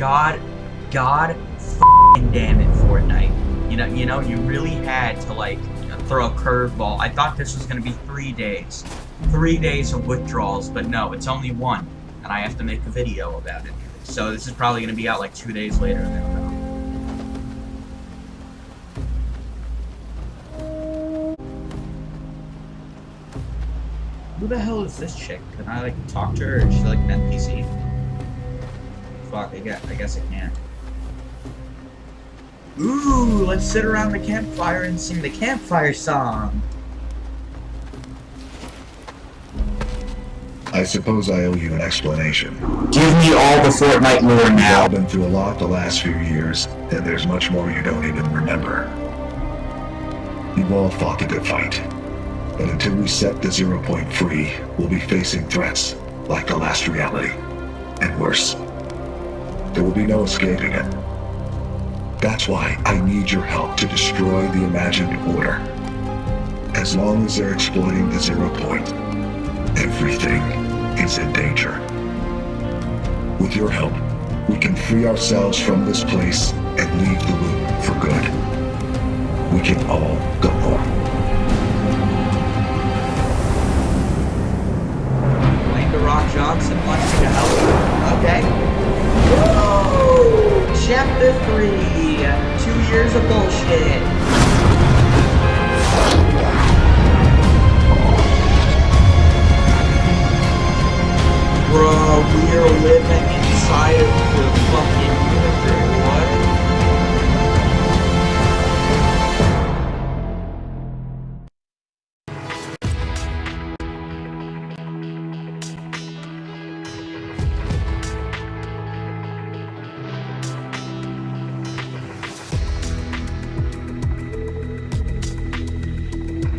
God, God, damn it, Fortnite. You know, you know, you really had to like throw a curveball. I thought this was gonna be three days, three days of withdrawals, but no, it's only one, and I have to make a video about it. So this is probably gonna be out like two days later. Who the hell is this chick? Can I like talk to her? Is she like an NPC? Fuck, I guess, I guess I can't. Ooh, let's sit around the campfire and sing the campfire song. I suppose I owe you an explanation. Give me all the Fortnite lore now. We've all been through a lot the last few years, and there's much more you don't even remember. You've all fought a good fight. But until we set the zero point free, we'll be facing threats like the last reality. And worse. There will be no escaping it. That's why I need your help to destroy the imagined order. As long as they're exploiting the zero point, everything is in danger. With your help, we can free ourselves from this place and leave the loop for good. We can all go home. Of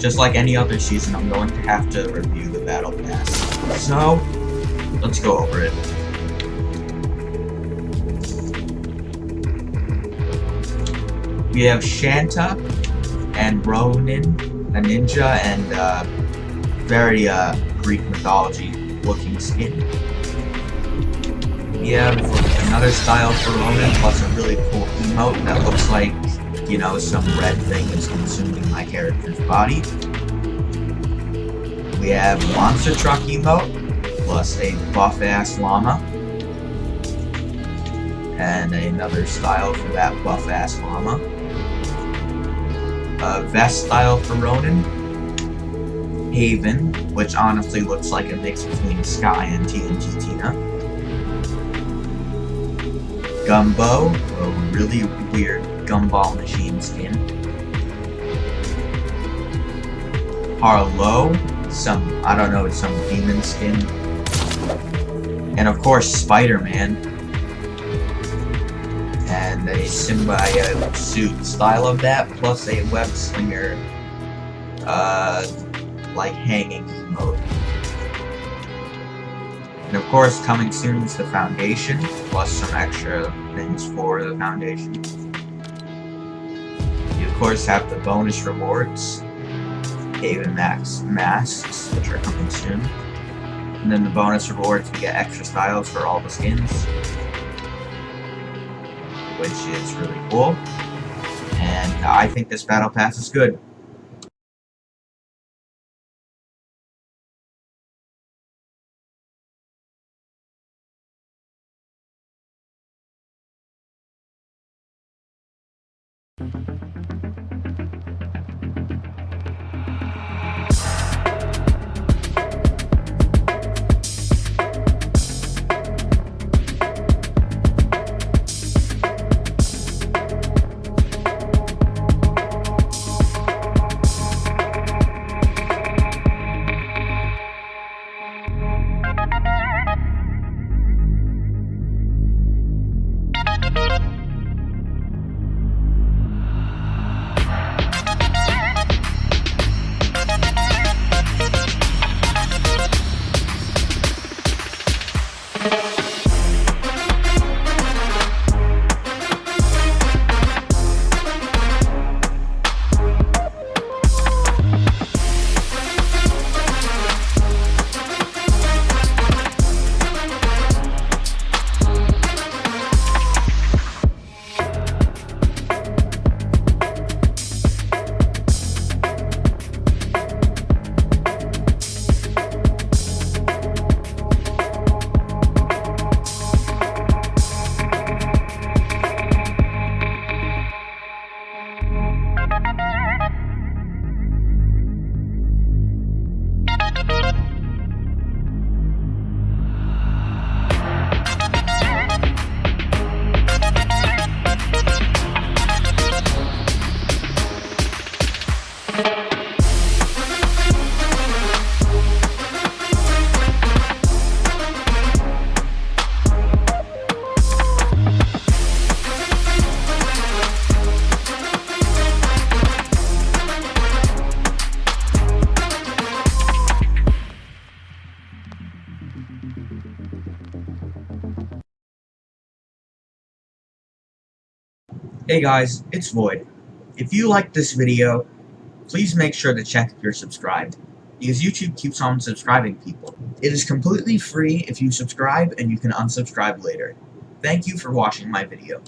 Just like any other season, I'm going to have to review the Battle Pass. So, let's go over it. We have Shanta and Ronin, a ninja, and uh, very uh, Greek mythology looking skin. We have another style for Ronin, plus a really cool emote that looks like, you know, some red thing is consuming my character's body. We have Monster Truck emote, plus a buff-ass llama. And another style for that buff-ass llama. A vest style for Ronin. Haven, which honestly looks like a mix between Skye and TNT Tina. Gumbo, a really weird gumball machine skin. Harlowe, some, I don't know, some demon skin. And of course, Spider-Man. And a symbiote suit style of that, plus a web slinger, uh, like hanging mode. And of course, coming soon is the Foundation, plus some extra things for the Foundation. Course have the bonus rewards, Haven Max masks, which are coming soon. And then the bonus rewards, we get extra styles for all the skins, which is really cool. And uh, I think this battle pass is good. Hey guys, it's Void. If you like this video, please make sure to check if you're subscribed, because YouTube keeps on subscribing people. It is completely free if you subscribe and you can unsubscribe later. Thank you for watching my video.